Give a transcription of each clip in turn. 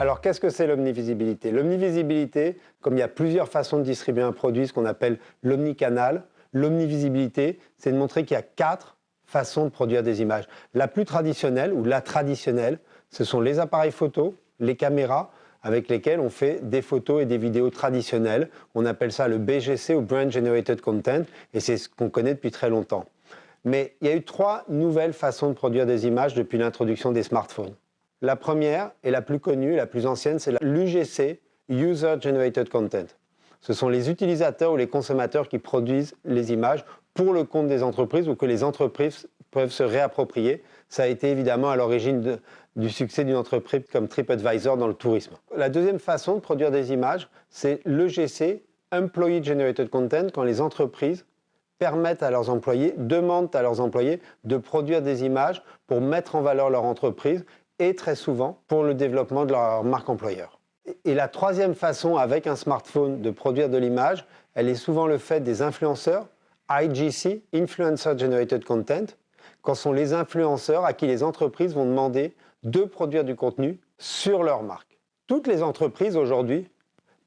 Alors qu'est-ce que c'est l'omnivisibilité? L'omnivisibilité, comme il y a plusieurs façons de distribuer un produit, ce qu'on appelle l'omnicanal, l'omnivisibilité, c'est de montrer qu'il y a quatre façons de produire des images. La plus traditionnelle, ou la traditionnelle, ce sont les appareils photo, les caméras, avec lesquels on fait des photos et des vidéos traditionnelles. On appelle ça le BGC ou Brand Generated Content, et c'est ce qu'on connaît depuis très longtemps. Mais il y a eu trois nouvelles façons de produire des images depuis l'introduction des smartphones. La première, et la plus connue, la plus ancienne, c'est l'UGC, User Generated Content. Ce sont les utilisateurs ou les consommateurs qui produisent les images pour le compte des entreprises ou que les entreprises peuvent se réapproprier. Ça a été évidemment à l'origine du succès d'une entreprise comme TripAdvisor dans le tourisme. La deuxième façon de produire des images, c'est l'EGC, Employee Generated Content, quand les entreprises permettent à leurs employés, demandent à leurs employés de produire des images pour mettre en valeur leur entreprise et très souvent pour le développement de leur marque employeur. Et la troisième façon avec un smartphone de produire de l'image, elle est souvent le fait des influenceurs, IGC, Influencer Generated Content, quand sont les influenceurs à qui les entreprises vont demander de produire du contenu sur leur marque. Toutes les entreprises aujourd'hui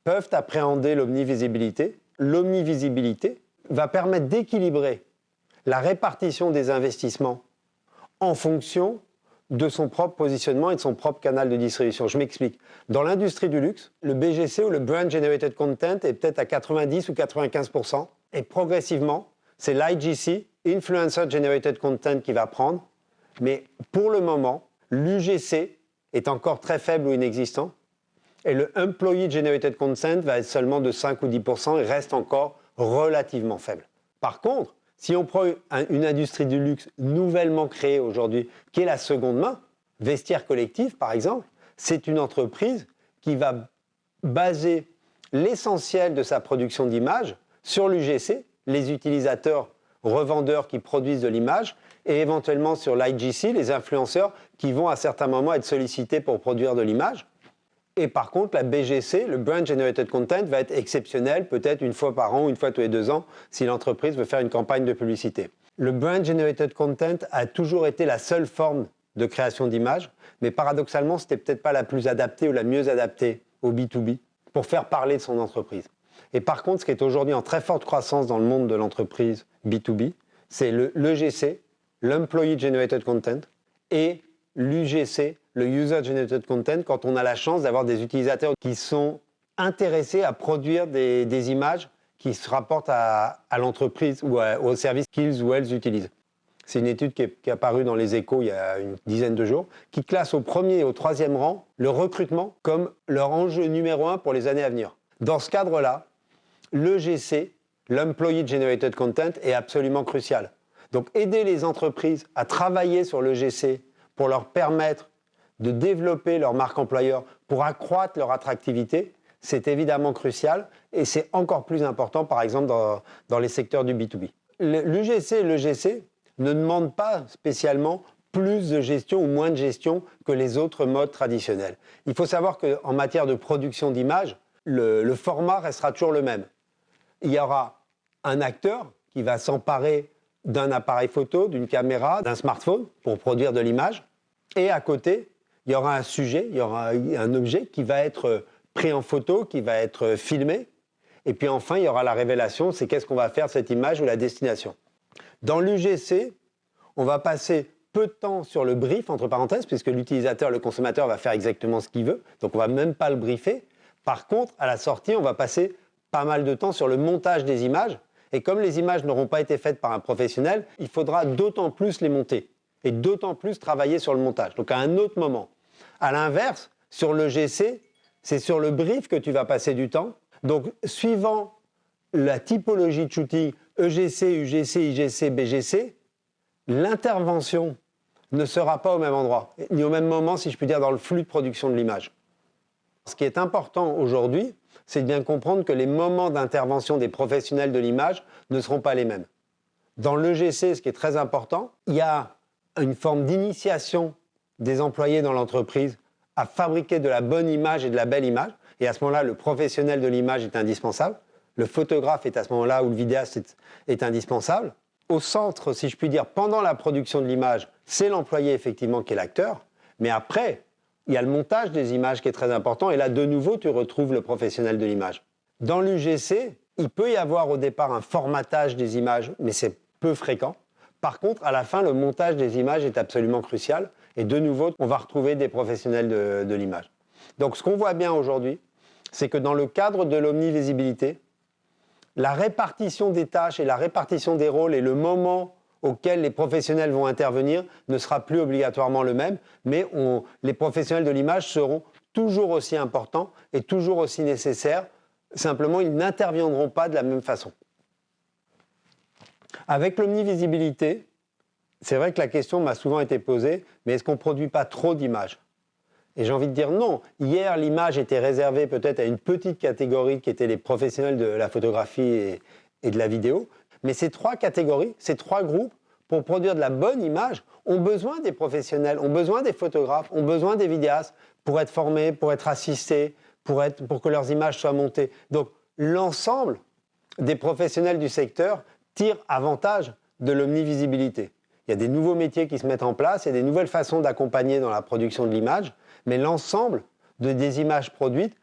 peuvent appréhender l'omnivisibilité. L'omnivisibilité va permettre d'équilibrer la répartition des investissements en fonction de son propre positionnement et de son propre canal de distribution. Je m'explique. Dans l'industrie du luxe, le BGC ou le Brand Generated Content est peut-être à 90 ou 95% et progressivement, c'est l'IGC, Influencer Generated Content, qui va prendre. Mais pour le moment, l'UGC est encore très faible ou inexistant. Et le Employee Generated Content va être seulement de 5 ou 10% et reste encore relativement faible. Par contre, si on prend une industrie du luxe nouvellement créée aujourd'hui, qui est la seconde main, Vestiaire Collectif par exemple, c'est une entreprise qui va baser l'essentiel de sa production d'images sur l'UGC, les utilisateurs revendeurs qui produisent de l'image, et éventuellement sur l'IGC, les influenceurs qui vont à certains moments être sollicités pour produire de l'image. Et par contre, la BGC, le Brand Generated Content, va être exceptionnel, peut-être une fois par an une fois tous les deux ans, si l'entreprise veut faire une campagne de publicité. Le Brand Generated Content a toujours été la seule forme de création d'images, mais paradoxalement, ce n'était peut-être pas la plus adaptée ou la mieux adaptée au B2B pour faire parler de son entreprise. Et par contre, ce qui est aujourd'hui en très forte croissance dans le monde de l'entreprise B2B, c'est l'EGC, l'Employee Generated Content, et l'UGC, le User Generated Content, quand on a la chance d'avoir des utilisateurs qui sont intéressés à produire des, images qui se rapportent à, l'entreprise ou au service qu'ils ou elles utilisent. C'est une étude qui est, qui est, apparue dans les échos il y a une dizaine de jours, qui classe au premier et au troisième rang le recrutement comme leur enjeu numéro un pour les années à venir. Dans ce cadre-là, l'EGC, l'Employee Generated Content, est absolument crucial. Donc aider les entreprises à travailler sur l'EGC pour leur permettre de développer leur marque employeur, pour accroître leur attractivité, c'est évidemment crucial et c'est encore plus important, par exemple, dans, les secteurs du B2B. L'UGC et l'EGC ne demandent pas spécialement plus de gestion ou moins de gestion que les autres modes traditionnels. Il faut savoir qu'en matière de production d'images, le, format restera toujours le même. Il y aura un acteur qui va s'emparer d'un appareil photo, d'une caméra, d'un smartphone pour produire de l'image. Et à côté, il y aura un sujet, il y aura un objet qui va être pris en photo, qui va être filmé. Et puis enfin, il y aura la révélation, c'est qu'est-ce qu'on va faire cette image ou la destination. Dans l'UGC, on va passer peu de temps sur le brief, entre parenthèses, puisque l'utilisateur, le consommateur va faire exactement ce qu'il veut, donc on va même pas le briefer. Par contre, à la sortie, on va passer pas mal de temps sur le montage des images, et comme les images n'auront pas été faites par un professionnel, il faudra d'autant plus les monter et d'autant plus travailler sur le montage. Donc à un autre moment. À l'inverse, sur le GC, c'est sur le brief que tu vas passer du temps. Donc suivant la typologie de shooting EGC, UGC, IGC, BGC, l'intervention ne sera pas au même endroit, ni au même moment, si je puis dire, dans le flux de production de l'image. Ce qui est important aujourd'hui, c'est de bien comprendre que les moments d'intervention des professionnels de l'image ne seront pas les mêmes. Dans l'EGC, ce qui est très important, il y a une forme d'initiation des employés dans l'entreprise à fabriquer de la bonne image et de la belle image. Et à ce moment-là, le professionnel de l'image est indispensable. Le photographe est à ce moment-là où le vidéaste est, est, indispensable. Au centre, si je puis dire, pendant la production de l'image, c'est l'employé effectivement qui est l'acteur. Mais après, il y a le montage des images qui est très important, et là, de nouveau, tu retrouves le professionnel de l'image. Dans l'UGC, il peut y avoir au départ un formatage des images, mais c'est peu fréquent. Par contre, à la fin, le montage des images est absolument crucial, et de nouveau, on va retrouver des professionnels de, l'image. Donc, ce qu'on voit bien aujourd'hui, c'est que dans le cadre de l'omnivisibilité, la répartition des tâches et la répartition des rôles et le moment auquel les professionnels vont intervenir ne sera plus obligatoirement le même, mais les professionnels de l'image seront toujours aussi importants et toujours aussi nécessaires. Simplement, ils n'interviendront pas de la même façon. Avec l'omnivisibilité, c'est vrai que la question m'a souvent été posée, mais est-ce qu'on ne produit pas trop d'images? Et j'ai envie de dire non. Hier, l'image était réservée peut-être à une petite catégorie qui était les professionnels de la photographie et de la vidéo. Mais ces trois catégories, ces trois groupes, pour produire de la bonne image, ont besoin des professionnels, ont besoin des photographes, ont besoin des vidéastes pour être formés, pour être assistés, pour, être, pour que leurs images soient montées. Donc l'ensemble des professionnels du secteur tire avantage de l'omnivisibilité. Il y a des nouveaux métiers qui se mettent en place, il y a des nouvelles façons d'accompagner dans la production de l'image, mais l'ensemble de, des images produites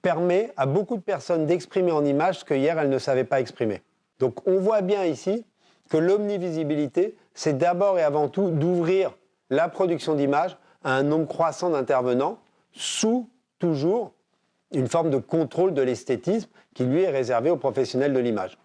permet à beaucoup de personnes d'exprimer en image ce que hier elles ne savaient pas exprimer. Donc on voit bien ici que l'omnivisibilité, c'est d'abord et avant tout d'ouvrir la production d'images à un nombre croissant d'intervenants sous toujours une forme de contrôle de l'esthétisme qui lui est réservé aux professionnels de l'image.